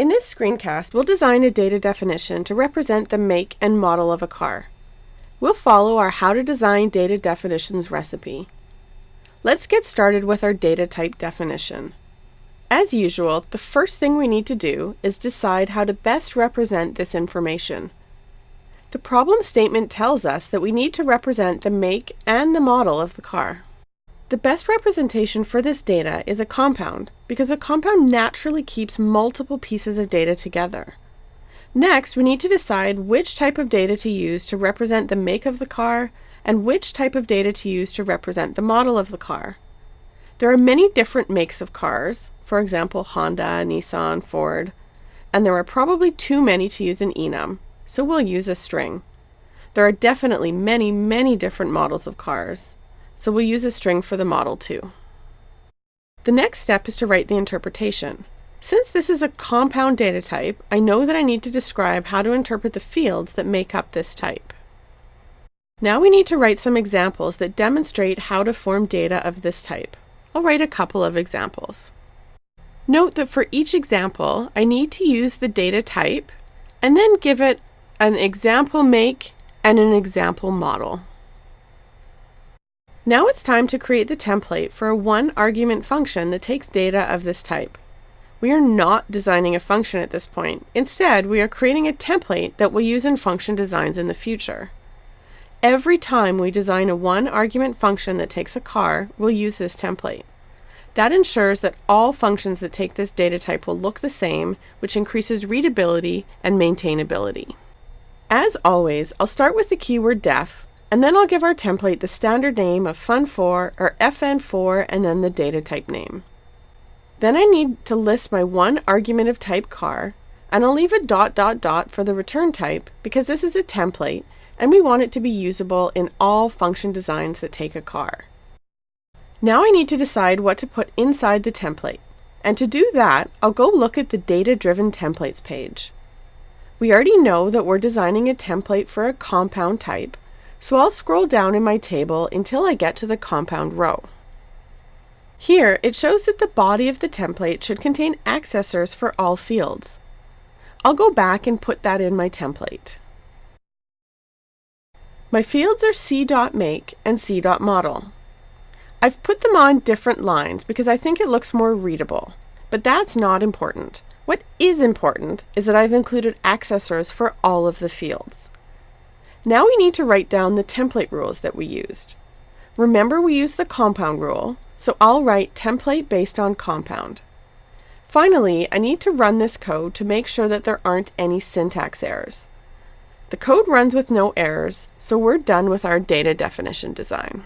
In this screencast, we'll design a data definition to represent the make and model of a car. We'll follow our How to Design Data Definitions recipe. Let's get started with our data type definition. As usual, the first thing we need to do is decide how to best represent this information. The problem statement tells us that we need to represent the make and the model of the car. The best representation for this data is a compound, because a compound naturally keeps multiple pieces of data together. Next, we need to decide which type of data to use to represent the make of the car and which type of data to use to represent the model of the car. There are many different makes of cars, for example Honda, Nissan, Ford, and there are probably too many to use in enum, so we'll use a string. There are definitely many, many different models of cars so we'll use a string for the model too. The next step is to write the interpretation. Since this is a compound data type, I know that I need to describe how to interpret the fields that make up this type. Now we need to write some examples that demonstrate how to form data of this type. I'll write a couple of examples. Note that for each example, I need to use the data type and then give it an example make and an example model. Now it's time to create the template for a one argument function that takes data of this type. We are not designing a function at this point. Instead, we are creating a template that we'll use in function designs in the future. Every time we design a one argument function that takes a car, we'll use this template. That ensures that all functions that take this data type will look the same, which increases readability and maintainability. As always, I'll start with the keyword def, and then I'll give our template the standard name of fun4 or fn4 and then the data type name. Then I need to list my one argument of type car, and I'll leave a dot dot dot for the return type because this is a template and we want it to be usable in all function designs that take a car. Now I need to decide what to put inside the template. And to do that, I'll go look at the Data-Driven Templates page. We already know that we're designing a template for a compound type, so I'll scroll down in my table until I get to the compound row. Here, it shows that the body of the template should contain accessors for all fields. I'll go back and put that in my template. My fields are c.make and c.model. I've put them on different lines because I think it looks more readable, but that's not important. What is important is that I've included accessors for all of the fields. Now we need to write down the template rules that we used. Remember we used the compound rule, so I'll write template based on compound. Finally, I need to run this code to make sure that there aren't any syntax errors. The code runs with no errors, so we're done with our data definition design.